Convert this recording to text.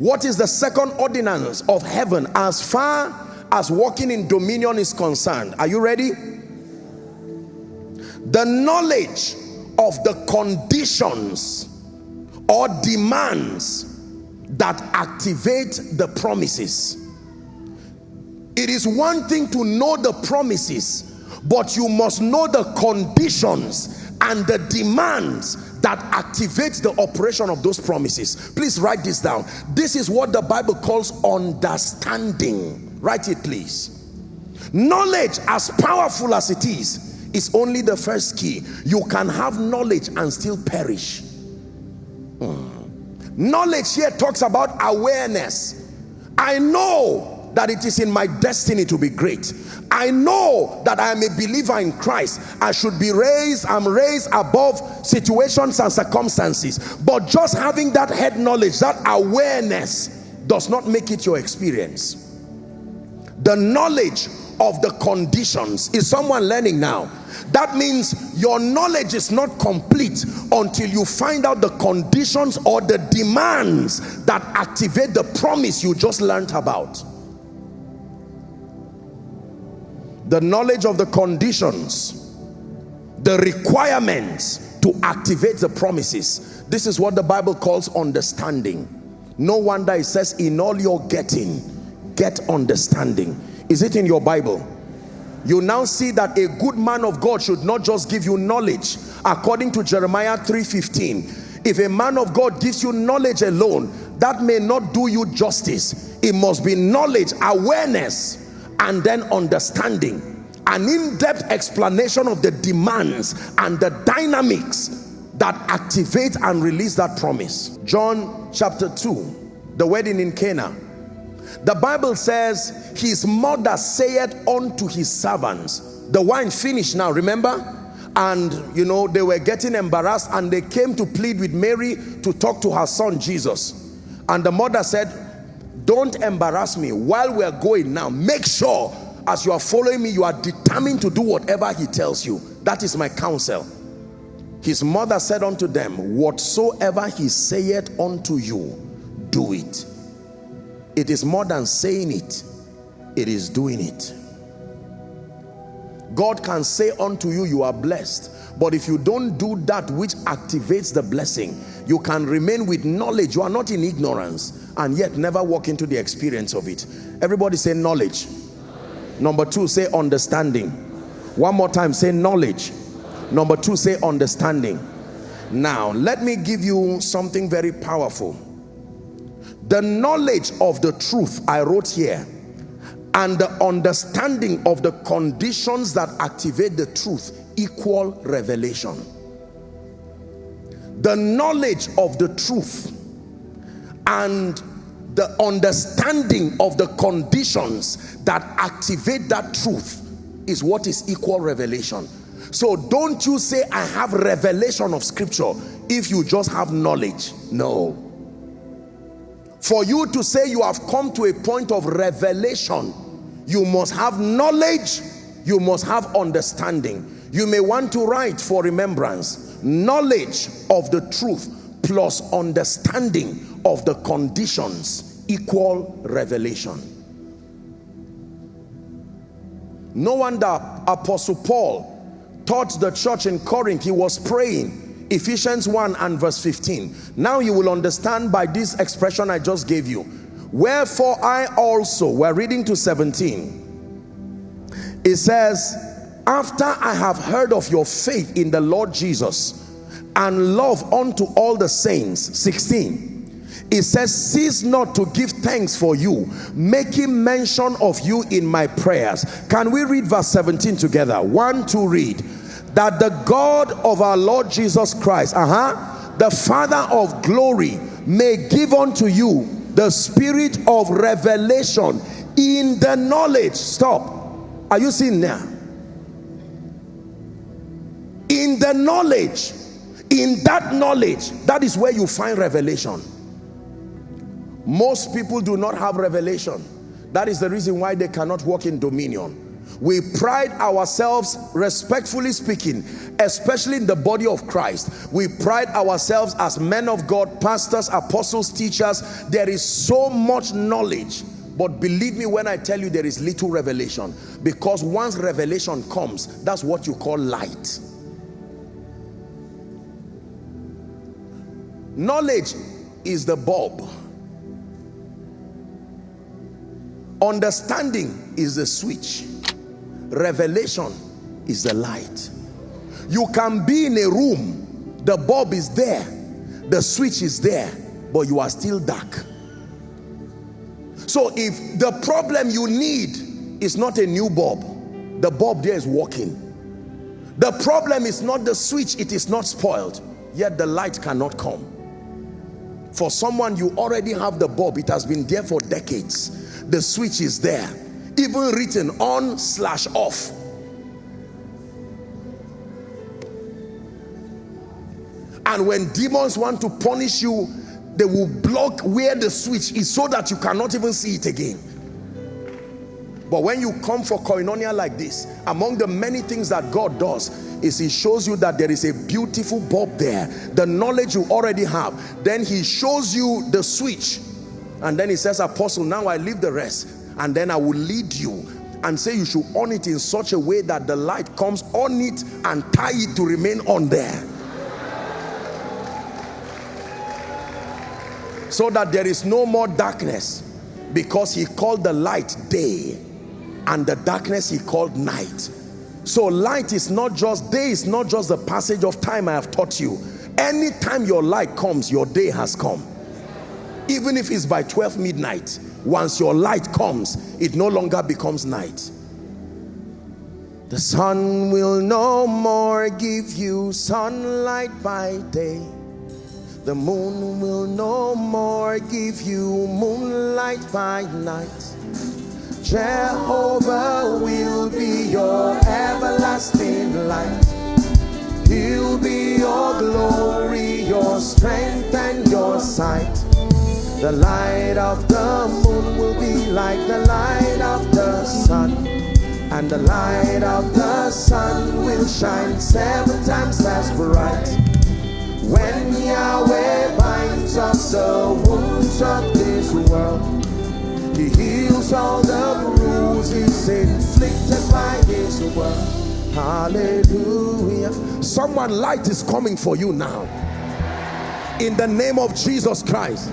What is the second ordinance of heaven as far as walking in dominion is concerned? Are you ready? The knowledge of the conditions or demands that activate the promises. It is one thing to know the promises, but you must know the conditions and the demands that activates the operation of those promises. Please write this down. This is what the Bible calls understanding. Write it, please. Knowledge, as powerful as it is, is only the first key. You can have knowledge and still perish. Hmm. Knowledge here talks about awareness. I know that it is in my destiny to be great. I know that I am a believer in Christ. I should be raised, I'm raised above situations and circumstances. But just having that head knowledge, that awareness does not make it your experience. The knowledge of the conditions. Is someone learning now? That means your knowledge is not complete until you find out the conditions or the demands that activate the promise you just learned about. The knowledge of the conditions, the requirements to activate the promises. This is what the Bible calls understanding. No wonder it says, in all your getting, get understanding is it in your Bible? You now see that a good man of God should not just give you knowledge. According to Jeremiah 3.15, if a man of God gives you knowledge alone, that may not do you justice. It must be knowledge, awareness, and then understanding. An in-depth explanation of the demands and the dynamics that activate and release that promise. John chapter 2, the wedding in Cana the Bible says, his mother saith unto his servants, the wine finished now, remember? And, you know, they were getting embarrassed and they came to plead with Mary to talk to her son, Jesus. And the mother said, don't embarrass me while we're going now. Make sure as you are following me, you are determined to do whatever he tells you. That is my counsel. His mother said unto them, whatsoever he saith unto you, do it it is more than saying it it is doing it God can say unto you you are blessed. But if you don't do that which activates the blessing you can remain with knowledge. You are not in ignorance and yet never walk into the experience of it. Everybody say knowledge. Number two say understanding. One more time say knowledge. Number two say understanding. Now let me give you something very powerful. The knowledge of the truth I wrote here and the understanding of the conditions that activate the truth equal revelation. The knowledge of the truth and the understanding of the conditions that activate that truth is what is equal revelation. So don't you say i have revelation of scripture if you just have knowledge. No for you to say you have come to a point of revelation you must have knowledge you must have understanding. You may want to write for remembrance. Knowledge of the truth plus understanding of the conditions equal revelation. No wonder apostle paul taught the church in corinth. He was praying Ephesians 1 and verse 15. Now you will understand by this expression I just gave you. Wherefore I also, we're reading to 17. It says, after I have heard of your faith in the Lord Jesus and love unto all the saints. 16 it says cease not to give thanks for you making mention of you in my prayers can we read verse 17 together one two read that the God of our Lord Jesus Christ, uh-huh, the Father of glory, may give unto you the spirit of revelation in the knowledge. Stop. Are you seeing now? In the knowledge, in that knowledge, that is where you find revelation. Most people do not have revelation. That is the reason why they cannot walk in dominion we pride ourselves respectfully speaking especially in the body of Christ. We pride ourselves as men of God pastors apostles teachers. There is so much knowledge. But believe me when I tell you there is little revelation. Because once revelation comes that's what you call light. Knowledge is the bulb. Understanding is the switch revelation is the light. You can be in a room the bulb is there the switch is there but you are still dark. So if the problem you need is not a new bulb the bulb there is working. The problem is not the switch it is not spoiled yet the light cannot come. For someone you already have the bulb it has been there for decades. The switch is there even written on slash off. And when demons want to punish you they will block where the switch is so that you cannot even see it again. But when you come for koinonia like this among the many things that God does is he shows you that there is a beautiful bulb there the knowledge you already have. Then he shows you the switch. And then he says apostle now I leave the rest and then I will lead you and say you should on it in such a way that the light comes on it and tie it to remain on there. So that there is no more darkness because he called the light day and the darkness he called night. So light is not just day is not just the passage of time I have taught you. Anytime your light comes your day has come. Even if it's by 12 midnight once your light comes it no longer becomes night. The sun will no more give you sunlight by day. The moon will no more give you moonlight by night. Jehovah will be your everlasting light. He'll be your glory, your strength the light of the moon will be like the light of the sun. And the light of the sun will shine seven times as bright. When Yahweh binds up the wounds of this world, He heals all the bruises inflicted by His word. Hallelujah. Someone light is coming for you now. In the name of Jesus Christ.